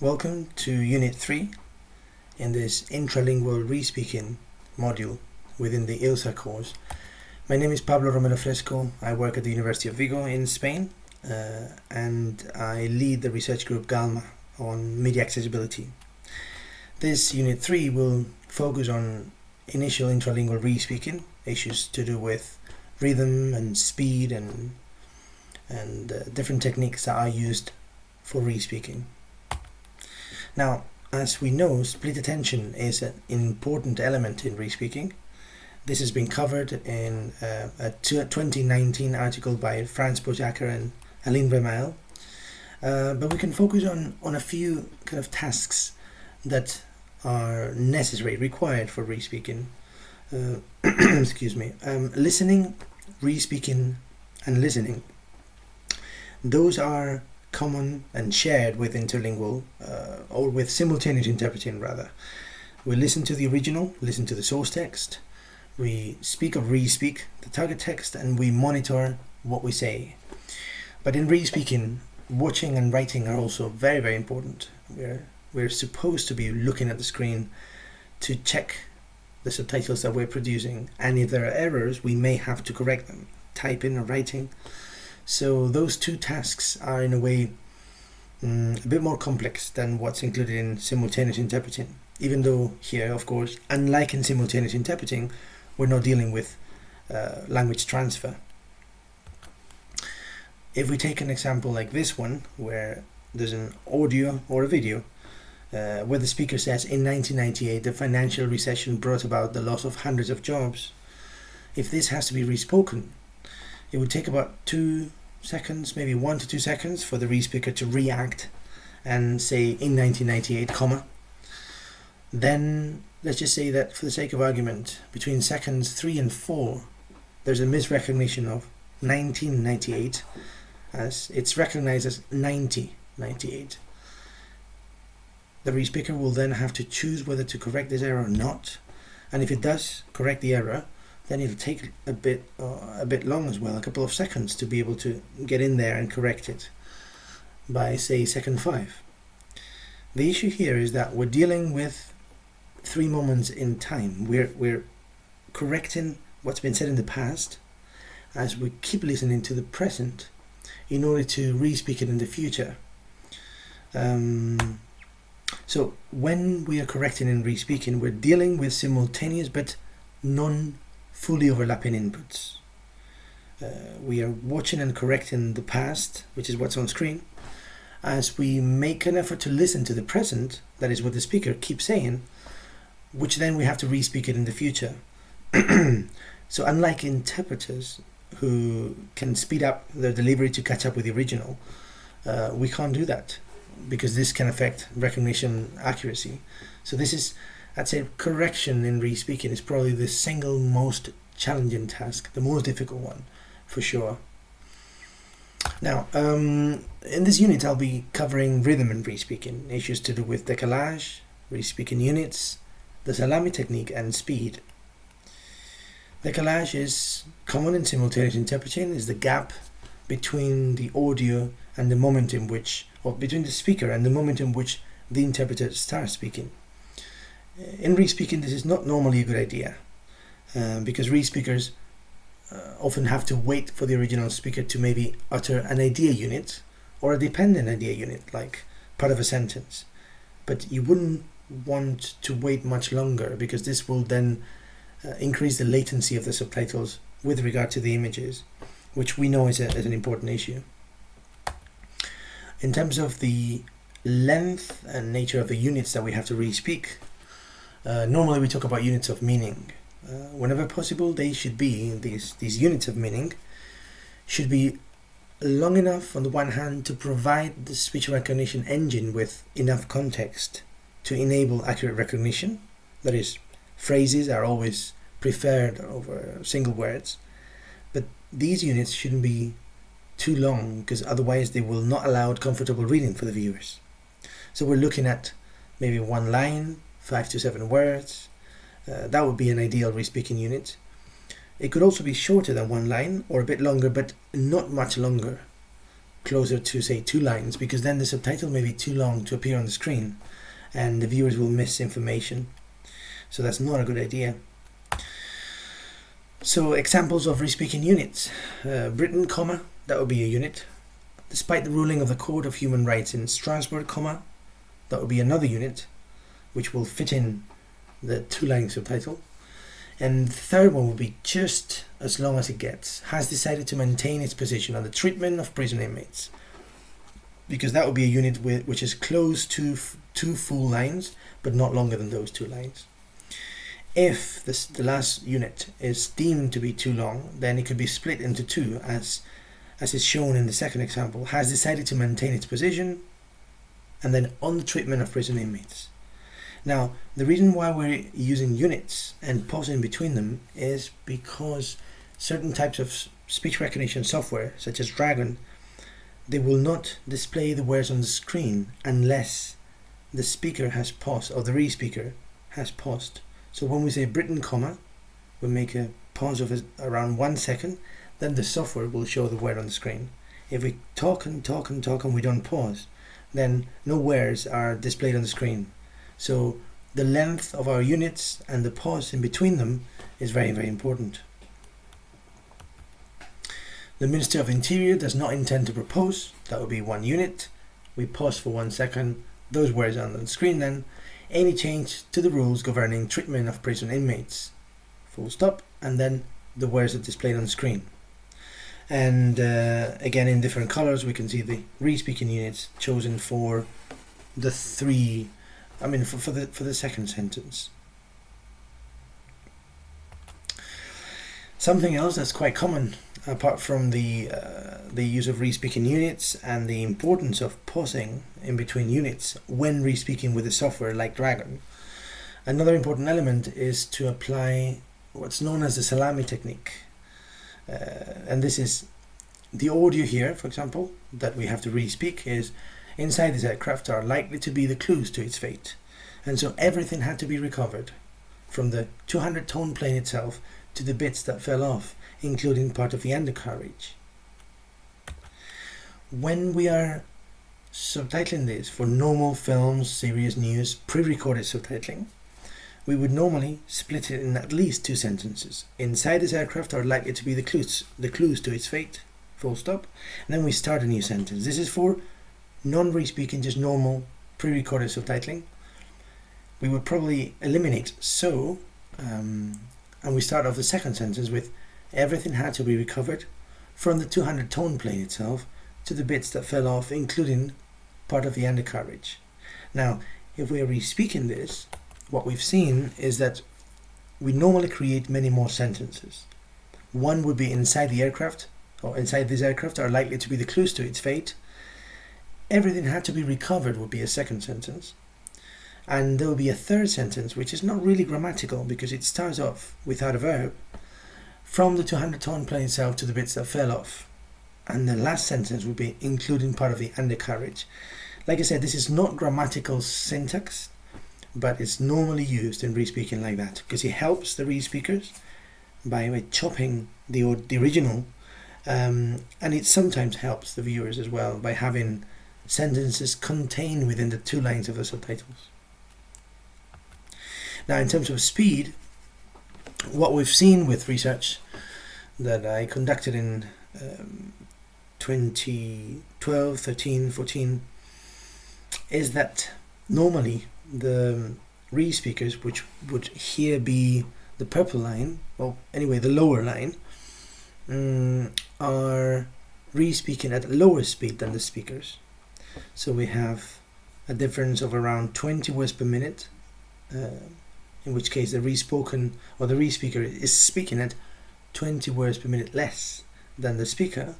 Welcome to Unit 3 in this intralingual respeaking module within the ILSA course. My name is Pablo Romero Fresco. I work at the University of Vigo in Spain uh, and I lead the research group GALMA on media accessibility. This Unit 3 will focus on initial intralingual respeaking, issues to do with rhythm and speed and, and uh, different techniques that are used for respeaking. Now, as we know, split attention is an important element in respeaking. This has been covered in uh, a 2019 article by Franz Pöchhacker and Aline Remael. Uh, but we can focus on, on a few kind of tasks that are necessary, required for respeaking. Uh, excuse me. Um, listening, respeaking, and listening. Those are common and shared with interlingual uh, or with simultaneous interpreting rather. We listen to the original, listen to the source text, we speak or re-speak the target text and we monitor what we say. But in re-speaking, watching and writing are also very very important. We're, we're supposed to be looking at the screen to check the subtitles that we're producing and if there are errors we may have to correct them, typing or writing. So those two tasks are in a way um, a bit more complex than what's included in simultaneous interpreting. Even though here, of course, unlike in simultaneous interpreting, we're not dealing with uh, language transfer. If we take an example like this one, where there's an audio or a video, uh, where the speaker says in 1998 the financial recession brought about the loss of hundreds of jobs, if this has to be respoken, it would take about two seconds, maybe one to two seconds for the re-speaker to react and say in 1998, comma. Then let's just say that for the sake of argument, between seconds three and four, there's a misrecognition of 1998 as it's recognized as 9098. The re-speaker will then have to choose whether to correct this error or not. And if it does correct the error, then it'll take a bit uh, a bit long as well, a couple of seconds to be able to get in there and correct it by say second five. The issue here is that we're dealing with three moments in time. We're we're correcting what's been said in the past as we keep listening to the present in order to re-speak it in the future. Um, so when we are correcting and re-speaking, we're dealing with simultaneous but non fully overlapping inputs. Uh, we are watching and correcting the past, which is what's on screen, as we make an effort to listen to the present, that is what the speaker keeps saying, which then we have to re-speak it in the future. so unlike interpreters who can speed up their delivery to catch up with the original, uh, we can't do that because this can affect recognition accuracy. So this is I'd say correction in re-speaking is probably the single most challenging task, the most difficult one, for sure. Now, um, in this unit I'll be covering rhythm and re-speaking, issues to do with decalage, re-speaking units, the salami technique and speed. Decalage is common in simultaneous interpreting, is the gap between the audio and the moment in which, or between the speaker and the moment in which the interpreter starts speaking in re-speaking this is not normally a good idea um, because re-speakers uh, often have to wait for the original speaker to maybe utter an idea unit or a dependent idea unit like part of a sentence. But you wouldn't want to wait much longer because this will then uh, increase the latency of the subtitles with regard to the images which we know is, a, is an important issue. In terms of the length and nature of the units that we have to re-speak uh, normally we talk about units of meaning. Uh, whenever possible, they should be, these, these units of meaning, should be long enough on the one hand to provide the speech recognition engine with enough context to enable accurate recognition. That is, phrases are always preferred over single words. But these units shouldn't be too long because otherwise they will not allow comfortable reading for the viewers. So we're looking at maybe one line, five to seven words. Uh, that would be an ideal re-speaking unit. It could also be shorter than one line or a bit longer, but not much longer. closer to say two lines because then the subtitle may be too long to appear on the screen and the viewers will miss information. So that's not a good idea. So examples of respeaking units. Uh, Britain, comma, that would be a unit. Despite the ruling of the Court of Human Rights in Strasbourg, comma, that would be another unit, which will fit in the two-line subtitle. And the third one will be just as long as it gets, has decided to maintain its position on the treatment of prison inmates. Because that would be a unit with, which is close to two full lines, but not longer than those two lines. If this, the last unit is deemed to be too long, then it could be split into two, as, as is shown in the second example, has decided to maintain its position, and then on the treatment of prison inmates. Now, the reason why we're using units and pausing between them is because certain types of speech recognition software, such as Dragon, they will not display the words on the screen unless the speaker has paused or the re-speaker has paused. So when we say Britain, comma, we make a pause of around one second, then the software will show the word on the screen. If we talk and talk and talk and we don't pause, then no words are displayed on the screen. So the length of our units and the pause in between them is very, very important. The Minister of Interior does not intend to propose, that would be one unit. We pause for one second, those words on the screen then, any change to the rules governing treatment of prison inmates. Full stop, and then the words are displayed on the screen. And uh, again, in different colors, we can see the re-speaking units chosen for the three I mean, for, for the for the second sentence. Something else that's quite common, apart from the uh, the use of re-speaking units and the importance of pausing in between units when re-speaking with a software like Dragon, another important element is to apply what's known as the salami technique, uh, and this is the audio here, for example, that we have to re-speak is inside this aircraft are likely to be the clues to its fate. And so everything had to be recovered, from the 200 ton plane itself to the bits that fell off, including part of the undercarriage. When we are subtitling this for normal films, serious news, pre-recorded subtitling, we would normally split it in at least two sentences. Inside this aircraft are likely to be the clues, the clues to its fate, full stop. And then we start a new sentence. This is for non-re-speaking, just normal pre-recorded subtitling. We would probably eliminate so, um, and we start off the second sentence with everything had to be recovered from the 200 tone plane itself to the bits that fell off, including part of the undercarriage. Now, if we are re-speaking this, what we've seen is that we normally create many more sentences. One would be inside the aircraft, or inside this aircraft are likely to be the clues to its fate, everything had to be recovered would be a second sentence. And there will be a third sentence, which is not really grammatical because it starts off without a verb, from the 200 ton plane itself to the bits that fell off. And the last sentence would be including part of the undercarriage. Like I said, this is not grammatical syntax, but it's normally used in re-speaking like that because it helps the re-speakers by, chopping the, the original um, and it sometimes helps the viewers as well by having sentences contained within the two lines of the subtitles. Now in terms of speed, what we've seen with research that I conducted in um, 2012, 13, 14 is that normally the re-speakers, which would here be the purple line, well anyway the lower line, um, are re-speaking at a lower speed than the speakers. So we have a difference of around 20 words per minute, uh, in which case the re-spoken or the re-speaker is speaking at 20 words per minute less than the speaker.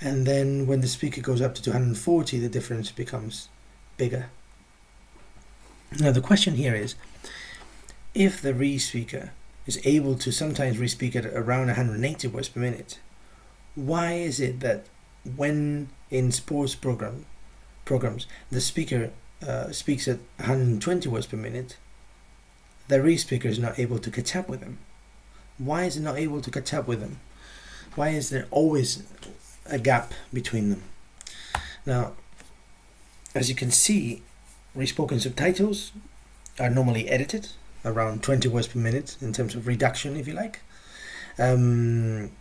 And then when the speaker goes up to 240, the difference becomes bigger. Now the question here is, if the re-speaker is able to sometimes re-speak at around 180 words per minute, why is it that when in sports program programs, the speaker uh, speaks at 120 words per minute, the re-speaker is not able to catch up with them. Why is it not able to catch up with them? Why is there always a gap between them? Now, as you can see, respoken subtitles are normally edited around 20 words per minute in terms of reduction, if you like. Um,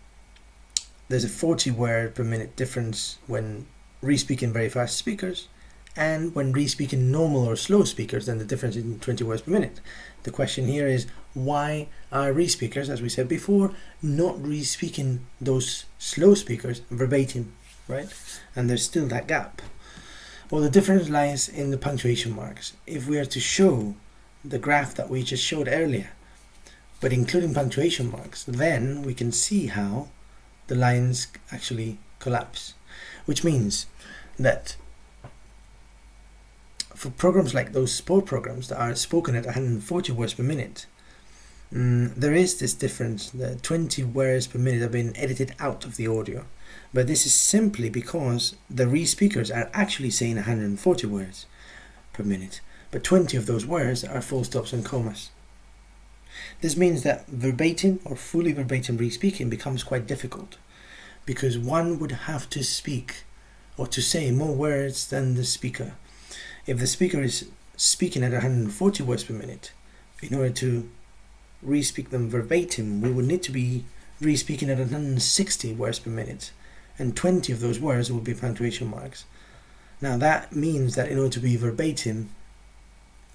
there's a 40 word per minute difference when re-speaking very fast speakers and when re-speaking normal or slow speakers then the difference is 20 words per minute. The question here is why are re-speakers, as we said before, not re-speaking those slow speakers verbatim, right? And there's still that gap. Well, the difference lies in the punctuation marks. If we are to show the graph that we just showed earlier, but including punctuation marks, then we can see how the lines actually collapse, which means that for programs like those sport programs that are spoken at 140 words per minute, um, there is this difference. The 20 words per minute have been edited out of the audio, but this is simply because the re-speakers are actually saying 140 words per minute, but 20 of those words are full stops and commas. This means that verbatim or fully verbatim re-speaking becomes quite difficult because one would have to speak or to say more words than the speaker. If the speaker is speaking at 140 words per minute, in order to re-speak them verbatim, we would need to be re-speaking at 160 words per minute, and 20 of those words will be punctuation marks. Now that means that in order to be verbatim,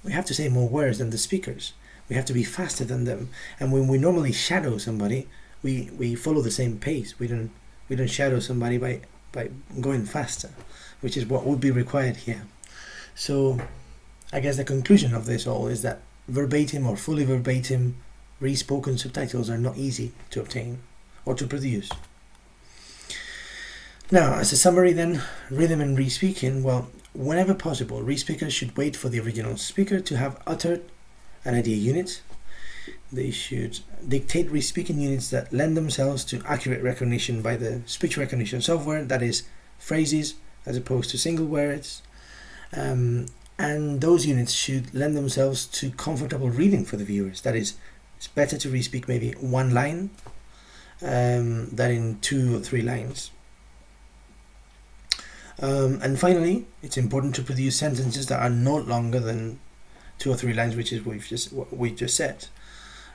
we have to say more words than the speakers. We have to be faster than them. And when we normally shadow somebody, we, we follow the same pace. We don't we don't shadow somebody by by going faster, which is what would be required here. So I guess the conclusion of this all is that verbatim or fully verbatim re-spoken subtitles are not easy to obtain or to produce. Now, as a summary then, rhythm and re-speaking, well, whenever possible, re-speakers should wait for the original speaker to have uttered an idea unit. They should dictate re-speaking units that lend themselves to accurate recognition by the speech recognition software, that is, phrases as opposed to single words. Um, and those units should lend themselves to comfortable reading for the viewers, that is, it's better to re-speak maybe one line um, than in two or three lines. Um, and finally, it's important to produce sentences that are not longer than two or three lines, which is what we've just what we just said.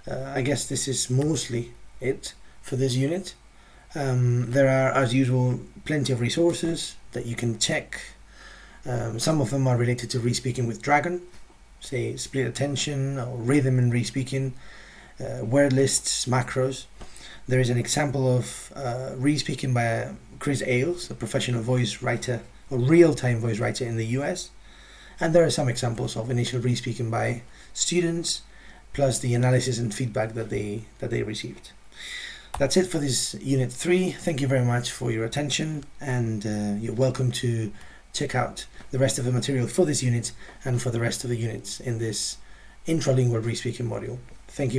Uh, I guess this is mostly it for this unit. Um, there are, as usual, plenty of resources that you can check. Um, some of them are related to re-speaking with Dragon, say split attention or rhythm and re-speaking, uh, word lists, macros. There is an example of uh, re-speaking by Chris Ailes, a professional voice writer, a real-time voice writer in the US. And there are some examples of initial re-speaking by students, plus the analysis and feedback that they that they received. That's it for this unit three. Thank you very much for your attention, and uh, you're welcome to check out the rest of the material for this unit and for the rest of the units in this intralingual re-speaking module. Thank you.